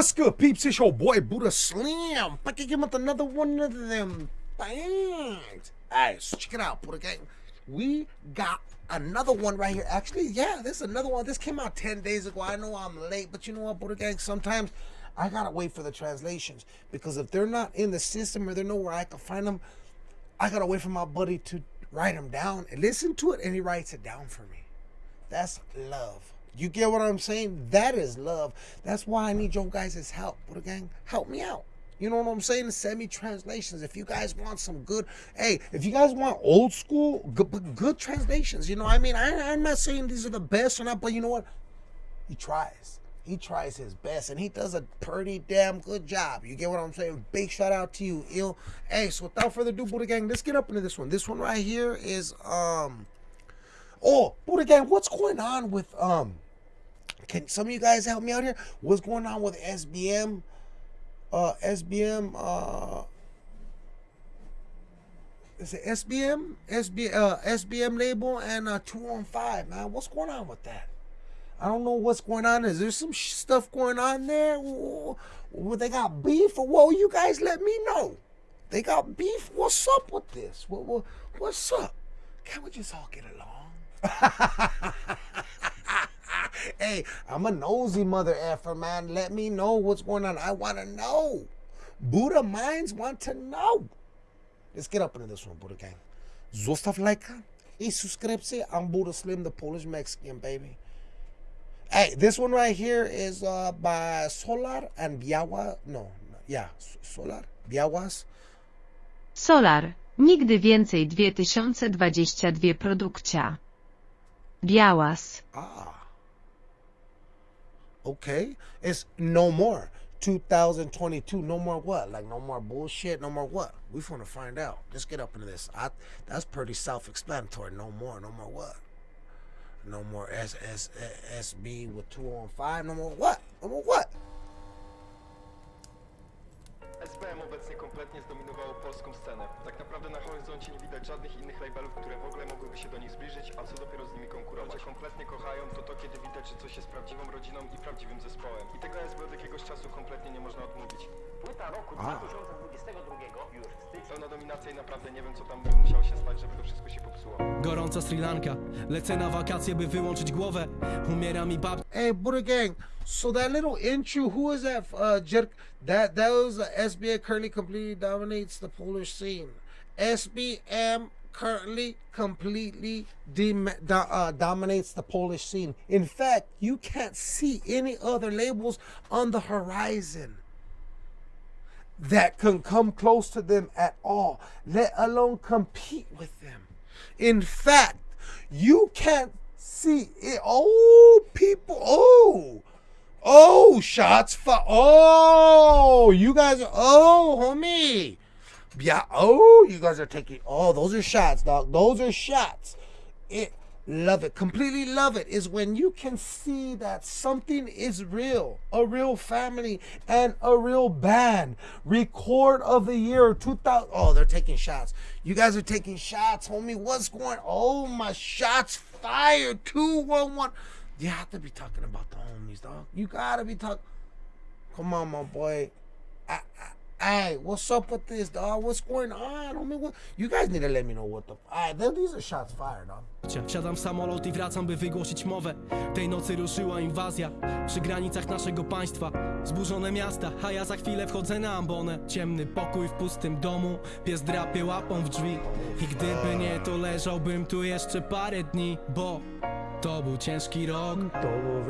What's good, peeps? It's your boy Buddha Slim. Back again with another one of them things. Alright, so check it out, Buddha Gang. We got another one right here. Actually, yeah, this is another one. This came out 10 days ago. I know I'm late, but you know what, Buddha Gang? Sometimes I gotta wait for the translations because if they're not in the system or they're nowhere I can find them, I gotta wait for my buddy to write them down and listen to it, and he writes it down for me. That's love. You get what I'm saying? That is love. That's why I need your guys' help. Buddha Gang, help me out. You know what I'm saying? Send me translations. If you guys want some good, hey, if you guys want old school, good, good translations, you know what I mean? I, I'm not saying these are the best or not, but you know what? He tries. He tries his best and he does a pretty damn good job. You get what I'm saying? Big shout out to you, ill. Hey, so without further ado, Buddha Gang, let's get up into this one. This one right here is um Oh, Buddha Gang, what's going on with um can some of you guys help me out here? What's going on with SBM? Uh SBM uh is it SBM? SB uh SBM label and uh 215, man. What's going on with that? I don't know what's going on. Is there some stuff going on there? Well, they got beef or what? You guys let me know. They got beef. What's up with this? What, what, what's up? Can't we just all get along? hey, I'm a nosy mother effer, man. Let me know what's going on. I want to know. Buddha minds want to know. Let's get up into this one, Buddha gang. Zostaw lajka i subskrypcję. I'm Buddha Slim, the Polish Mexican, baby. Hey, this one right here is uh, by Solar and Biawa. No, yeah, Solar, Biawas. Solar. Nigdy więcej 2022 produkcja. Białas. Ah. Okay. It's no more. 2022. No more what? Like no more bullshit. No more what? We want to find out. Let's get up into this. I, that's pretty self-explanatory. No more. No more what? No more S S S B with two on five. No more what? No more what? Horyzoncie nie widać żadnych innych labelów, które w ogóle mogłyby się do nich zbliżyć, a co dopiero z nimi konkurować. Ludzie kompletnie kochają to to, kiedy widać, że coś jest prawdziwą rodziną i prawdziwym zespołem. I tego SB od jakiegoś czasu kompletnie nie można odmówić. Płyta roku A. 2022 już w styczniu. Pełna dominacja i naprawdę nie wiem, co tam by musiało się stać, żeby to wszystko się popsuło. Gorąca Sri Lanka, lecę na wakacje, by wyłączyć głowę Umiera mi babcia Hey, Buddha Gang. So that little intro, who is that? Uh, Jerk. That that was uh, SBM currently completely dominates the Polish scene. SBM currently completely uh, dominates the Polish scene. In fact, you can't see any other labels on the horizon that can come close to them at all, let alone compete with them. In fact, you can't see it. Oh, people. Oh, oh, shots for. Oh, you guys. Oh, homie. Yeah. Oh, you guys are taking. Oh, those are shots, dog. Those are shots. It. Love it. Completely love it is when you can see that something is real, a real family and a real band. Record of the year 2000. Oh, they're taking shots. You guys are taking shots, homie. What's going? Oh, my shots fired. 211. You have to be talking about the homies, dog. You gotta be talking. Come on, my boy. I, I, Hey, what's up with this, dog? What's going on? I mean, what? You guys need to let me know what the. Alright, these are shots fired, dog. Siadam w samolot i wracam, by wygłosić mowę Tej nocy ruszyła inwazja Przy granicach naszego państwa Zburzone miasta, a ja za chwilę wchodzę na ambonę Ciemny pokój w pustym domu Pies drapie łapą w drzwi I gdyby nie, to leżałbym tu jeszcze parę dni Bo to był ciężki rok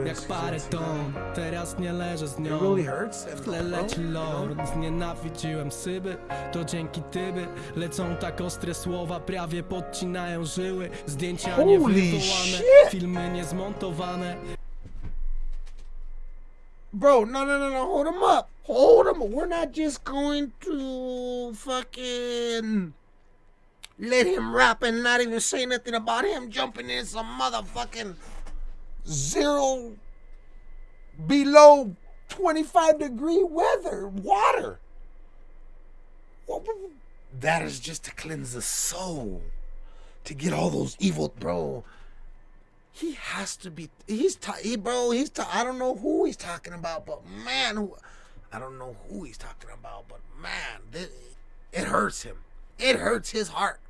Jak parę ton Teraz nie leżę z nią. W tle leci lord, znienawidziłem syby To dzięki tyby lecą tak ostre słowa Prawie podcinają żyły Zdjęcia Holy nie wywołane shit! Filmy niezmontowane Bro, no, no, no, no. Hold him up. Hold him. We're not just going to fucking let him rap and not even say nothing about him jumping in some motherfucking zero below 25 degree weather, water. That is just to cleanse the soul, to get all those evil, bro. He has to be. He's he, bro. He's ta- I don't know who he's talking about, but man, who, I don't know who he's talking about, but man, this, it hurts him. It hurts his heart.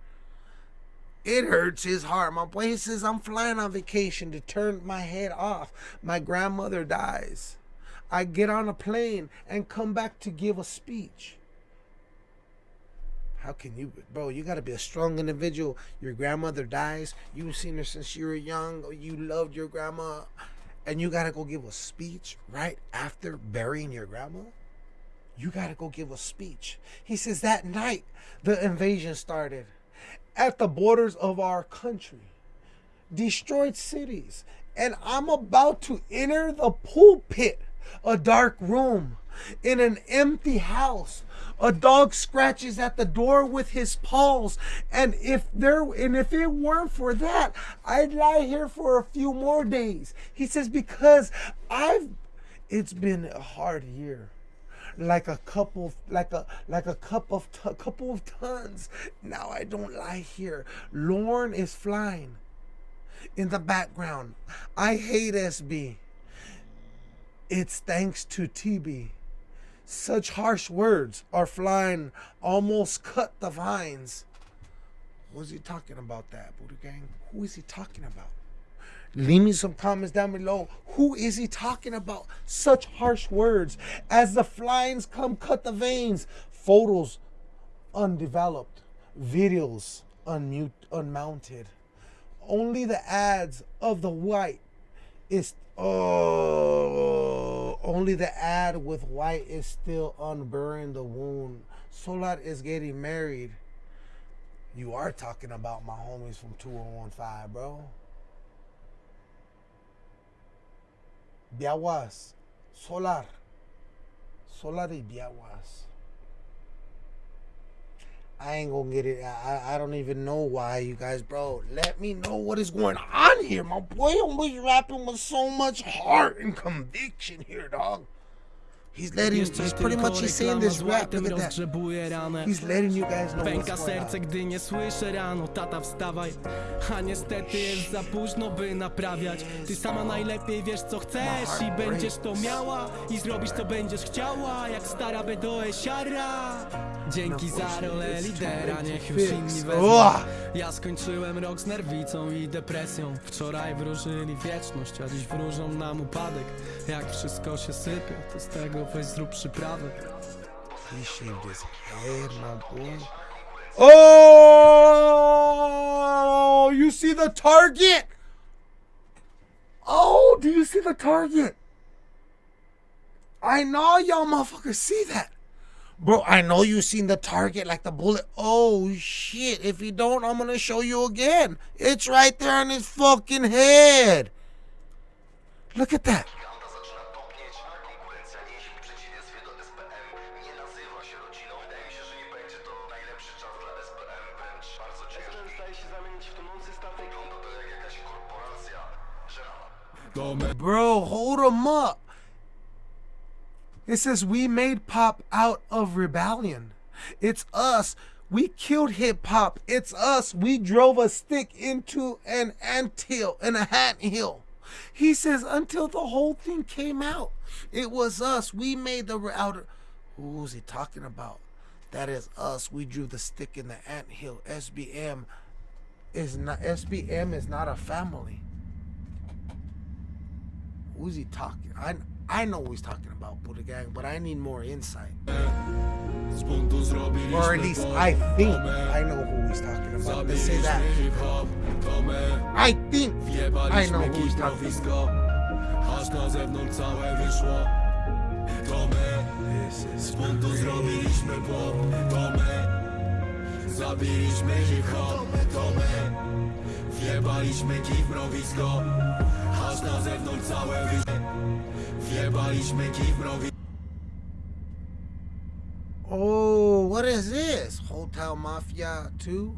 It hurts his heart. My boy he says I'm flying on vacation to turn my head off. My grandmother dies. I get on a plane and come back to give a speech. How can you, bro? You got to be a strong individual. Your grandmother dies. You've seen her since you were young. You loved your grandma, and you got to go give a speech right after burying your grandma. You got to go give a speech. He says that night the invasion started at the borders of our country, destroyed cities, and I'm about to enter the pulpit, a dark room in an empty house. A dog scratches at the door with his paws, and if there and if it weren't for that, I'd lie here for a few more days. He says because I've it's been a hard year like a couple like a like a cup of t- couple of tons. Now i don't lie here. Lorne is flying in the background. I hate sb it's thanks to tb such harsh words are flying almost cut the vines. What's he talking about that buddha gang? Who is he talking about Leave me some comments down below. Who is he talking about? Such harsh words. As the flies come, cut the veins. Photos undeveloped. Videos unmute, unmounted. Only the ads of the white is oh only the ad with white is still unburying the wound. Solar is getting married. You are talking about my homies from 2015, bro. Biawas, Solar, Solar Biawas. I ain't gonna get it. I, I don't even know why, you guys, bro. Let me know what is going on here. My boy was rapping with so much heart and conviction here, dog. He's letting, he's pretty much he's saying this rap. Look at that. He's letting you guys know Pęka serce, gdy nie słyszę rano Tata wstawaj. A niestety jest za późno, by naprawiać. Ty sama najlepiej wiesz co chcesz I będziesz to miała I zrobisz co będziesz chciała Jak stara Bedoe siara Dzięki za rolę lidera, niech już inni wezmą! Ja skończyłem rok z nerwicą i depresją Wczoraj wróżyli wieczność, a dziś wróżą nam upadek Jak wszystko się sypie, to z tego weź zrób przyprawę. Oh, you see the target? Oh, do you see the target? I know y'all motherfuckers see that. Bro, I know you seen the target like the bullet. Oh shit. If you don't, I'm gonna show you again. It's right there on his fucking head. Look at that. Bro, hold him up. It says we made pop out of rebellion. It's us. We killed hip hop. It's us. We drove a stick into an anthill, in a hat hill. He says until the whole thing came out, it was us. We made the outer. Who's he talking about? That is us. We drew the stick in the ant hill. SBM is not. SBM is not a family. Who's he talking? I I know who he's talking about, Buddha Gang, but I need more insight. Or at least I think I know who he's talking about. Let's say that. I think I know who he's talking about. Zabiliśmy hip-hop To my Wjebaliśmy kij w mrowisko Aż na zewnątrz całe wyszło Wjebaliśmy kij w mrowisko Oh, what is this? Hotel Mafia 2?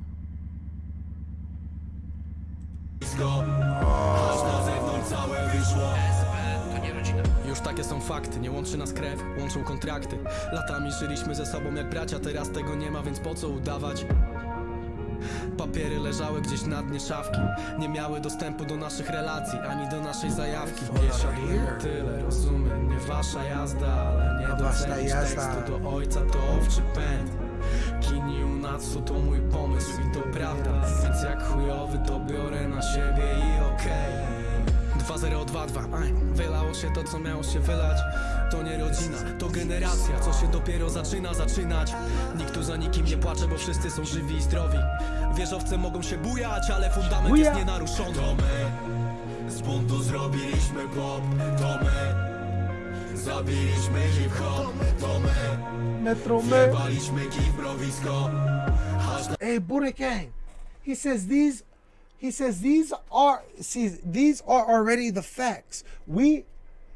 Aż na zewnątrz całe wyszło. Już takie są fakty, nie łączy nas krew, łączą kontrakty. Latami żyliśmy ze sobą jak bracia, teraz tego nie ma, więc po co udawać? Papiery leżały gdzieś na dnie szafki. Nie miały dostępu do naszych relacji Ani do naszej zajawki. Nie siadłem tyle, rozumiem. Nie wasza jazda, ale nie docenić tekstu do ojca to owczy pęd. Kini Unatsu to mój pomysł i to prawda. Więc jak chujowy to biorę na siebie i okej. 2022 Aj, Wylało się to co miało się wylać To nie rodzina, to generacja Co się dopiero zaczyna zaczynać Nikt tu za nikim nie płacze, bo wszyscy są żywi i zdrowi Wieżowce mogą się bujać, ale fundament Buja. jest nienaruszony To my z buntu zrobiliśmy pop To my zabiliśmy hip-hop To my Metro Man. Waliśmy kij w mrowisko Hey, Buddha Gang. He says these. He says these are. See, these are already the facts. We.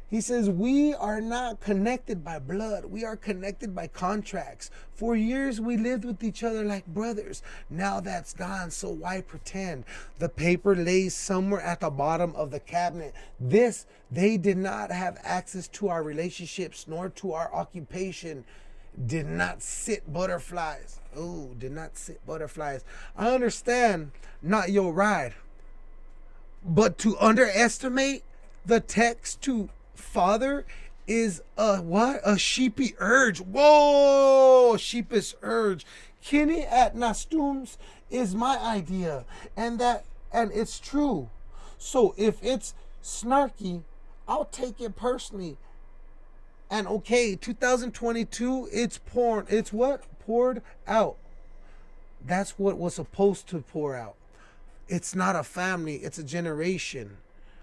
He says we are not connected by blood. We are connected by contracts. For years we lived with each other like brothers. Now that's gone, so why pretend? The paper lays somewhere at the bottom of the cabinet. This, they did not have access to our relationships nor to our occupation did not sit butterflies. Oh, did not sit butterflies. I understand not your ride. But to underestimate the text to father is a what? A sheepy urge. Whoa, sheepish urge. Kenny at Nastums is my idea. And that and it's true. So if it's snarky, I'll take it personally. And okay, 2022, it's poured. It's what? Poured out. That's what was supposed to pour out. It's not a family, it's a generation,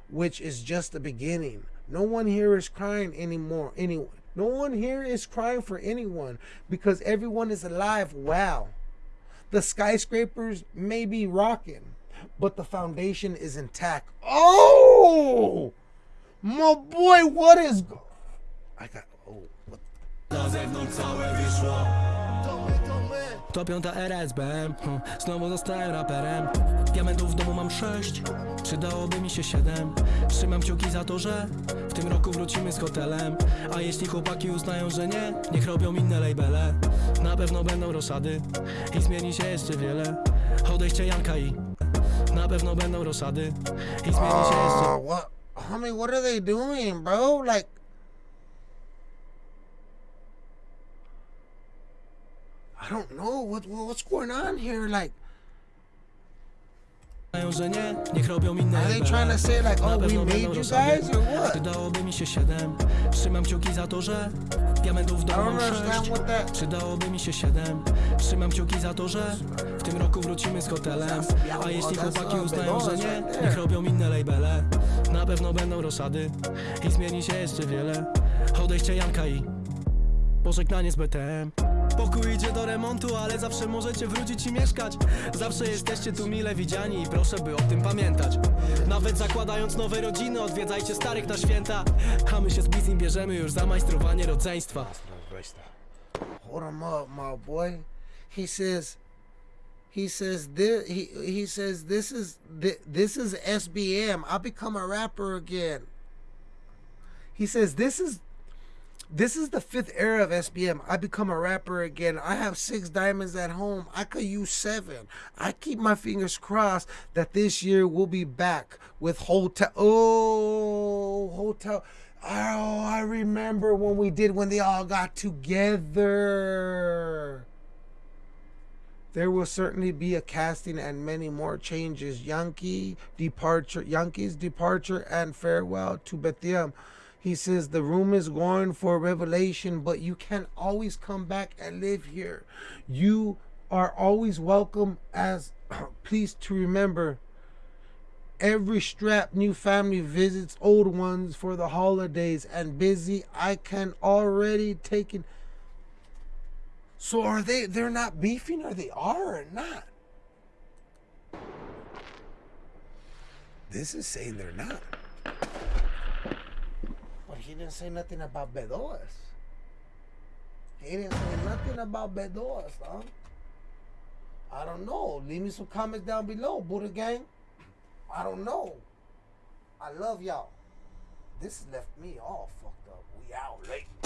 which is just the beginning. No one here is crying anymore. Anyone. No one here is crying for anyone because everyone is alive. Wow. The skyscrapers may be rocking, but the foundation is intact. Oh, my boy, what is. I got. Oh, what To piąta era SBM hm, Znowu zostałem raperem Diamentów w domu mam sześć Przydałoby mi się siedem Trzymam kciuki za to, że W tym roku wrócimy z hotelem A jeśli chłopaki uznają, że nie Niech robią inne labele Na pewno będą roszady I zmieni się jeszcze wiele Odejście Janka i Na pewno będą roszady I zmieni się jeszcze Oh, what? Homie, what are they doing, bro? Like. I don't know what what's going on here. Like, że nie, niech robią inne are they trying to say like, oh, we made you guys or what? Przydałoby mi się siedem. Trzymam kciuki za to, że Diamentów what that. Przydałoby mi się siedem. Trzymam kciuki za to, że W tym roku wrócimy z hotelem. A jeśli chłopaki uznają, że nie Niech robią inne labele. Na pewno będą I zmieni się jeszcze wiele. Odejście Janka i Pożegnanie z BTM Pokój idzie do remontu, ale zawsze możecie wrócić i mieszkać Zawsze jesteście tu mile widziani i proszę by o tym pamiętać Nawet zakładając nowe rodziny, odwiedzajcie starych na święta A my się z Bizim bierzemy już za majstrowanie rodzeństwa Hold him up, my boy. He says. He says this. He he says this is thi- this is SBM. I become a rapper again. He says this is this is the fifth era of SBM. I become a rapper again. I have six diamonds at home. I could use seven. I keep my fingers crossed that this year we'll be back with hotel. Oh, hotel. Oh, I remember when we did when they all got together. There will certainly be a casting and many more changes. Yankee departure, Yankees departure and farewell to Bethlehem. He says the room is going for revelation, but you can always come back and live here. You are always welcome. As please to remember, every strap new family visits old ones for the holidays and busy. I can already take it. So are they? They're not beefing, or they are, or not? This is saying they're not. He didn't say nothing about Bedoas. He didn't say nothing about Bedoas, huh? I don't know. Leave me some comments down below, Buddha Gang. I don't know. I love y'all. This left me all fucked up. We out late.